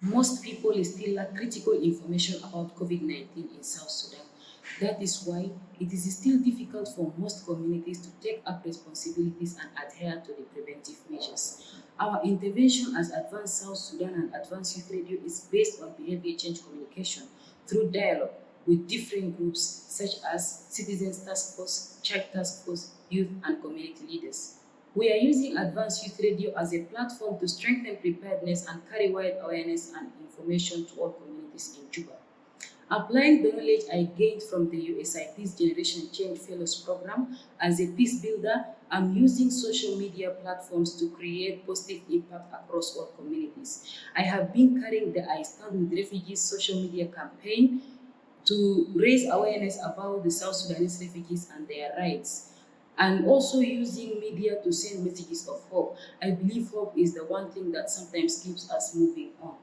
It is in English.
most people still lack critical information about COVID-19 in South Sudan. That is why it is still difficult for most communities to take up responsibilities and adhere to the preventive measures. Our intervention as Advanced South Sudan and Advanced Youth Radio is based on behavior change communication through dialogue with different groups such as Citizens Task Force, Child Task Force, youth and community leaders. We are using Advanced Youth Radio as a platform to strengthen preparedness and carry wide awareness and information to all communities in Juba. Applying the knowledge I gained from the USIP's Generation Change Fellows Program as a peace builder, I'm using social media platforms to create positive impact across all communities. I have been carrying the I Stand With Refugees social media campaign to raise awareness about the South Sudanese refugees and their rights and also using media to send messages of hope. I believe hope is the one thing that sometimes keeps us moving on.